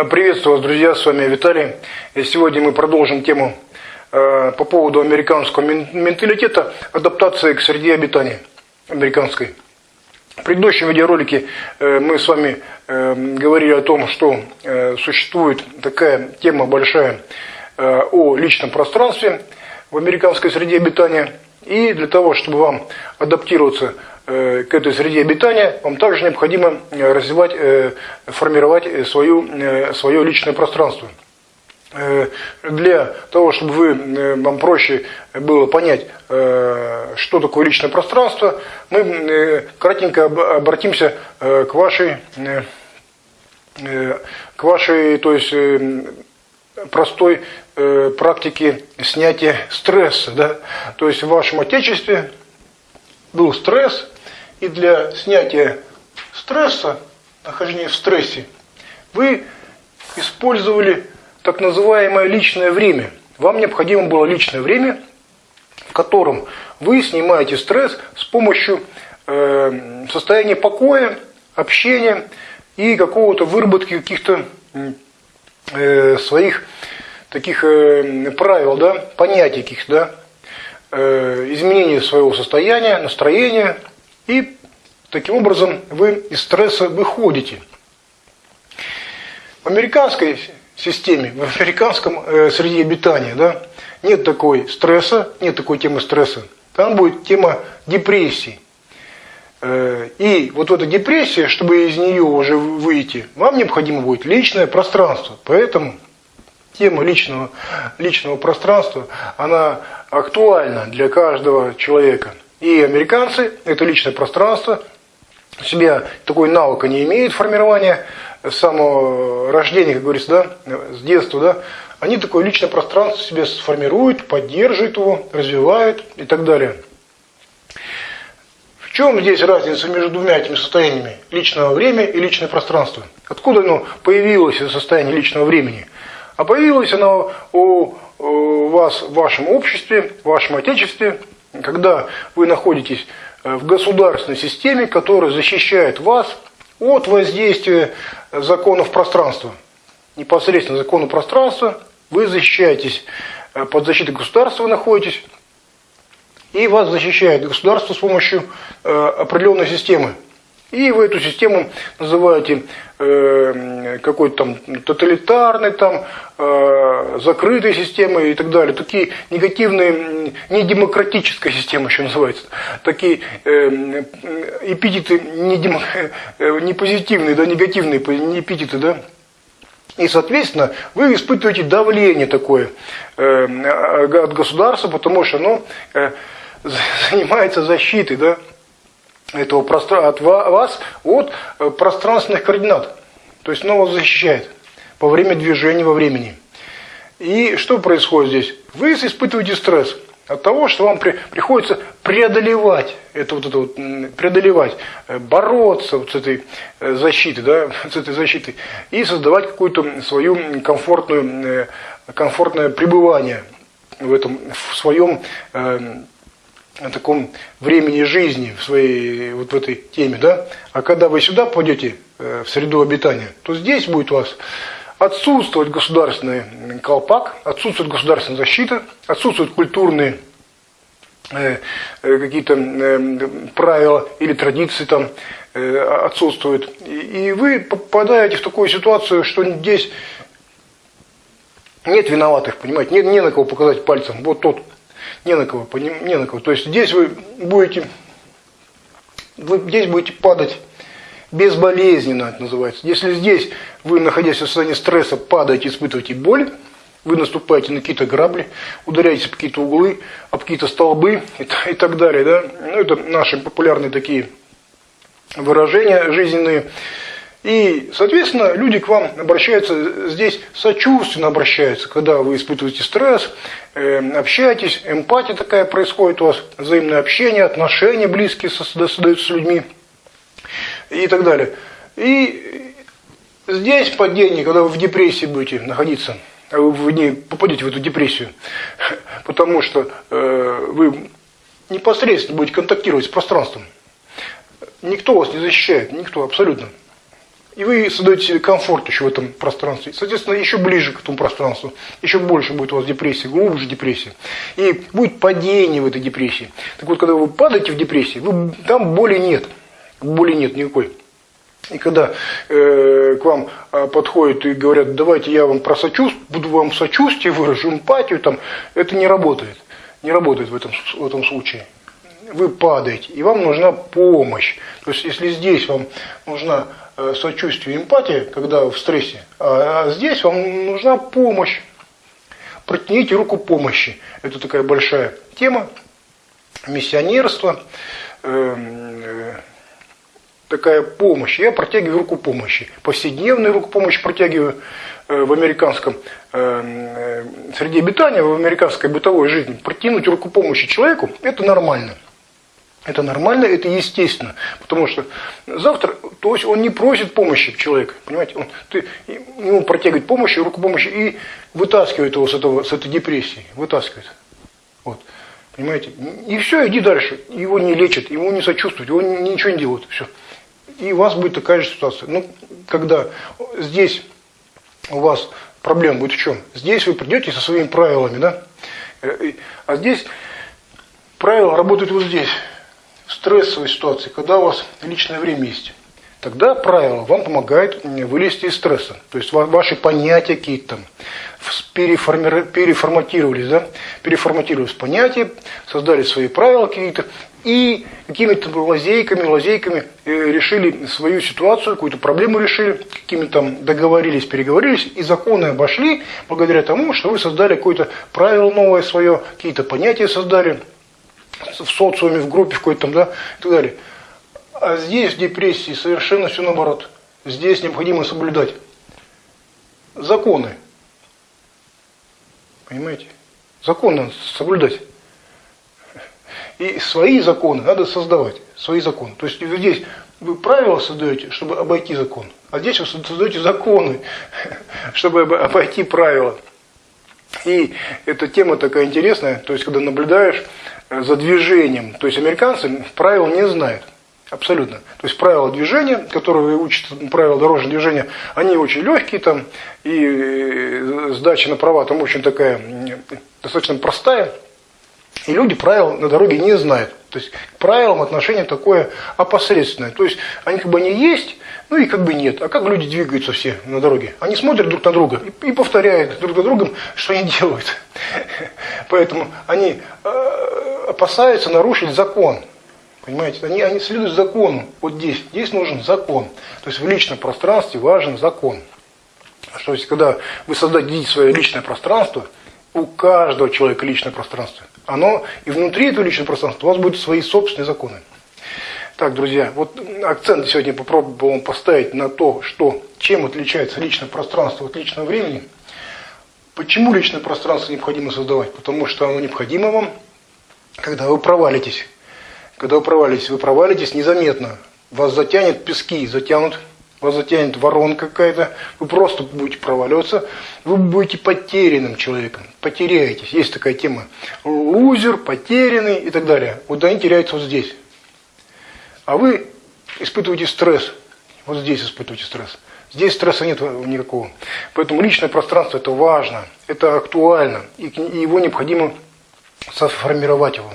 Э, приветствую вас, друзья, с вами Виталий. И сегодня мы продолжим тему э, по поводу американского менталитета адаптации к среде обитания американской. В предыдущем видеоролике э, мы с вами говорили о том, что существует такая тема большая о личном пространстве в американской среде обитания. И для того, чтобы вам адаптироваться к этой среде обитания, вам также необходимо э, развивать, э, формировать свою, свое личное пространство. Для того, чтобы вы, вам проще было понять, что такое личное пространство, мы кратенько обратимся к вашей, к вашей то есть, простой практике снятия стресса. Да? То есть в вашем отечестве был стресс, и для снятия стресса, нахождения в стрессе, вы использовали так называемое личное время. Вам необходимо было личное время, в котором вы снимаете стресс с помощью э, состояния покоя, общения и какого-то выработки каких-то э, своих таких э, правил, да, понятий каких-то, да, э, изменения своего состояния, настроения, и таким образом вы из стресса выходите. В американской системе, в американском э, среде обитания, да, нет такой стресса, нет такой темы стресса. Там будет тема депрессии. Э, и вот эта депрессия, чтобы из нее уже выйти, вам необходимо будет личное пространство. Поэтому тема личного, личного пространства, она актуальна для каждого человека. И американцы это личное пространство, у себя такой навыка не имеют формирования с самого рождения, как говорится, да, с детства, да, они такое личное пространство себе сформируют, поддерживают его, развивают и так далее. В чем здесь разница между двумя этими состояниями? Личного времени и личное пространство. Откуда оно появилось, это состояние личного времени? А появилось оно у вас в вашем обществе, в вашем отечестве, когда вы находитесь э, в государственной системе, которая защищает вас от воздействия законов пространства. Непосредственно закону пространства вы защищаетесь, э, под защитой государства вы находитесь, и вас защищает государство с помощью э, определенной системы. И вы эту систему называете э, какой-то там тоталитарной, там, э, закрытой системой и так далее. Такие негативные, не демократическая система еще называется. Такие э, эпитеты не, демо, э, не позитивные, да, негативные эпитеты, да. И, соответственно, вы испытываете давление такое э, от государства, потому что оно э, занимается защитой, да этого пространства, от вас от э, пространственных координат. То есть оно вас защищает во время движения во времени. И что происходит здесь? Вы испытываете стресс от того, что вам при, приходится преодолевать это вот это вот, преодолевать, э, бороться вот с этой э, защитой, да, с этой защитой и создавать какую-то свою комфортную, комфортное пребывание в этом, в своем о таком времени жизни в своей вот в этой теме, да? А когда вы сюда пойдете э, в среду обитания, то здесь будет у вас отсутствовать государственный колпак, отсутствует государственная защита, отсутствуют культурные э, э, какие-то правила или традиции там отсутствуют. И вы попадаете в такую ситуацию, что здесь нет виноватых, понимаете, нет не на кого показать пальцем. Вот тот не на кого, не на кого. То есть здесь вы будете, вы здесь будете падать безболезненно, это называется. Если здесь вы, находясь в состоянии стресса, падаете, испытываете боль, вы наступаете на какие-то грабли, ударяетесь в какие-то углы, об какие-то столбы и, и так далее. Да? Ну, это наши популярные такие выражения жизненные. И, соответственно, люди к вам обращаются, здесь сочувственно обращаются, когда вы испытываете стресс, э, общаетесь, эмпатия такая происходит у вас, взаимное общение, отношения близкие создаются с людьми и так далее. И здесь падение, когда вы в депрессии будете находиться, а вы не попадете в эту депрессию, потому что э, вы непосредственно будете контактировать с пространством. Никто вас не защищает, никто абсолютно. И вы создаете себе комфорт еще в этом пространстве. Соответственно, еще ближе к этому пространству. Еще больше будет у вас депрессия, глубже депрессия. И будет падение в этой депрессии. Так вот, когда вы падаете в депрессии, вы, там боли нет. Боли нет никакой. И когда э, к вам э, подходят и говорят, давайте я вам про сочувствие, буду вам сочувствие выражу, эмпатию, там, это не работает. Не работает в этом, в этом случае. Вы падаете, и вам нужна помощь. То есть, если здесь вам нужна сочувствие, эмпатия, когда в стрессе, а, а здесь вам нужна помощь. Протяните руку помощи. Это такая большая тема. Миссионерство. Э, э, такая помощь. Я протягиваю руку помощи. Повседневную руку помощи протягиваю э, в американском э, э, среде обитания, в американской бытовой жизни. Протянуть руку помощи человеку – это нормально. Это нормально, это естественно. Потому что завтра, то есть он не просит помощи человека, понимаете, он, ты ему протягивает помощь, руку помощи и вытаскивает его с, этого, с этой депрессии, вытаскивает. Вот. Понимаете? И все, иди дальше. Его не лечат, ему не сочувствуют, его ничего не делают. Все и у вас будет такая же ситуация. Ну, когда здесь у вас проблема будет в чем? Здесь вы придете со своими правилами, да? Э, а здесь правила работают вот здесь, стрессовой ситуации, когда у вас личное время есть. Тогда правило вам помогает вылезти из стресса. То есть ваши понятия какие-то там переформатировались, да? переформатировались понятия, создали свои правила какие-то, и какими-то лазейками, лазейками э, решили свою ситуацию, какую-то проблему решили, какими-то договорились, переговорились, и законы обошли благодаря тому, что вы создали какое-то правило новое свое, какие-то понятия создали в социуме, в группе в какой-то да, и так далее. А здесь в депрессии совершенно все наоборот. Здесь необходимо соблюдать законы. Понимаете? Законы соблюдать. И свои законы надо создавать. Свои законы. То есть здесь вы правила создаете, чтобы обойти закон. А здесь вы создаете законы, чтобы обойти правила. И эта тема такая интересная, то есть когда наблюдаешь э, за движением, то есть американцы правил не знают. Абсолютно. То есть правила движения, которые учат правила дорожного движения, они очень легкие там, и э, сдача на права там очень такая достаточно простая. И люди правил на дороге не знают. То есть к правилам отношение такое опосредственное. То есть они как бы они есть, ну и как бы нет. А как люди двигаются все на дороге? Они смотрят друг на друга и, повторяют друг за другом, что они делают. Поэтому они э, опасаются нарушить закон. Понимаете, они, они следуют закону. Вот здесь, здесь нужен закон. То есть в личном пространстве важен закон. Что есть, когда вы создадите свое личное пространство, у каждого человека личное пространство оно и внутри этого личного пространства у вас будут свои собственные законы. Так, друзья, вот акцент сегодня попробовал поставить на то, что, чем отличается личное пространство от личного времени. Почему личное пространство необходимо создавать? Потому что оно необходимо вам, когда вы провалитесь. Когда вы провалитесь, вы провалитесь незаметно. Вас затянет пески, затянут вас затянет воронка какая-то, вы просто будете проваливаться, вы будете потерянным человеком, потеряетесь. Есть такая тема. Лузер, потерянный и так далее. Вот они теряются вот здесь. А вы испытываете стресс. Вот здесь испытываете стресс. Здесь стресса нет никакого. Поэтому личное пространство это важно, это актуально, и его необходимо сформировать его.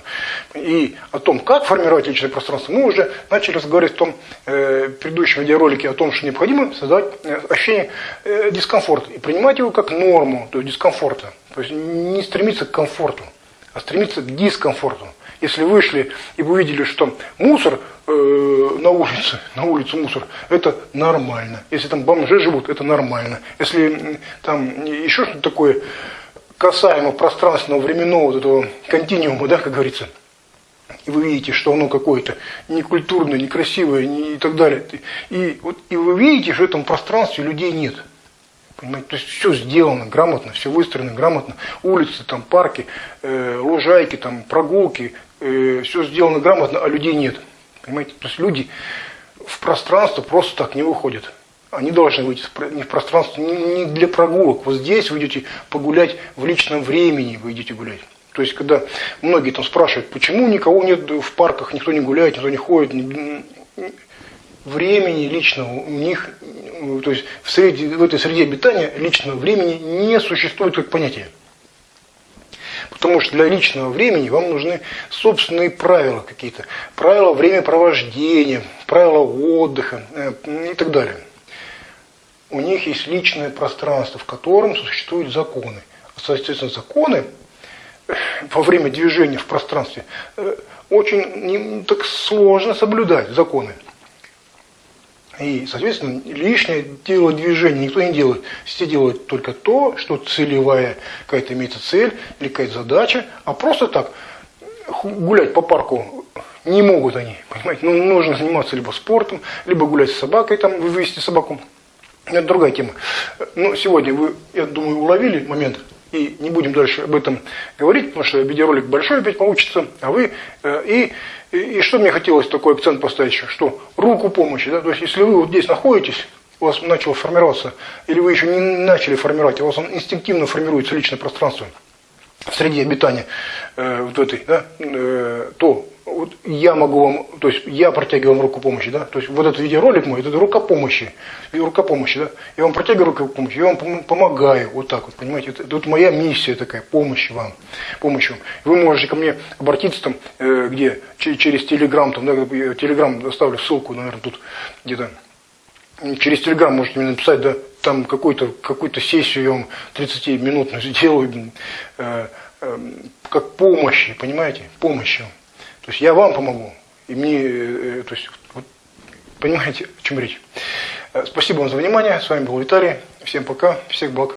И о том, как формировать личное пространство, мы уже начали разговаривать в том э, предыдущем видеоролике о том, что необходимо создать э, ощущение э, дискомфорта и принимать его как норму, то есть дискомфорта. То есть не стремиться к комфорту, а стремиться к дискомфорту. Если вышли и вы увидели, что мусор э, на улице, на улице мусор, это нормально. Если там бомжи живут, это нормально. Если там еще что-то такое касаемо пространственного временного вот этого континуума, да, как говорится, и вы видите, что оно какое-то некультурное, некрасивое не, и так далее. И, вот, и вы видите, что в этом пространстве людей нет. Понимаете? То есть все сделано грамотно, все выстроено грамотно. Улицы, там, парки, э, лужайки, там, прогулки, э, все сделано грамотно, а людей нет. Понимаете? То есть люди в пространство просто так не выходят. Они должны выйти не в пространство, не для прогулок. Вот здесь вы идете погулять в личном времени, вы идете гулять. То есть, когда многие там спрашивают, почему никого нет в парках, никто не гуляет, никто не ходит. времени личного у них, то есть в, среде, в этой среде обитания личного времени не существует как понятия. Потому что для личного времени вам нужны собственные правила какие-то. Правила времяпровождения, правила отдыха э, и так далее. У них есть личное пространство, в котором существуют законы. Соответственно, законы э, во время движения в пространстве э, очень так сложно соблюдать законы. И, соответственно, лишнее дело движения никто не делает. Все делают только то, что целевая какая-то имеется цель или какая-то задача, а просто так гулять по парку не могут они, понимаете. Ну, нужно заниматься либо спортом, либо гулять с собакой, там, вывести собаку. Это другая тема. Но сегодня вы, я думаю, уловили момент, и не будем дальше об этом говорить, потому что видеоролик большой опять получится, а вы, э, и и, и что мне хотелось такой акцент поставить еще, что руку помощи, да, то есть если вы вот здесь находитесь, у вас начало формироваться, или вы еще не начали формировать, у вас он инстинктивно формируется личное пространство в среде обитания э, вот этой, да, э, то вот я могу вам, то есть я протягиваю вам руку помощи, да, то есть вот этот видеоролик мой, это рука помощи, рука помощи, да, я вам протягиваю руку помощи, я вам помогаю, вот так вот, понимаете, это, это вот моя миссия такая, помощь вам, помощь вам. Вы можете ко мне обратиться там, э, где, через Телеграм, там, да, Телеграм оставлю ссылку, наверное, тут где-то, через Телеграм можете мне написать, да, там какую-то какую сессию я вам 30-минутную сделаю, э, э, как помощи, понимаете, помощи. То есть я вам помогу, и мне, э, то есть, вот, понимаете, о чем речь. Э, спасибо вам за внимание, с вами был Виталий, всем пока, всех благ.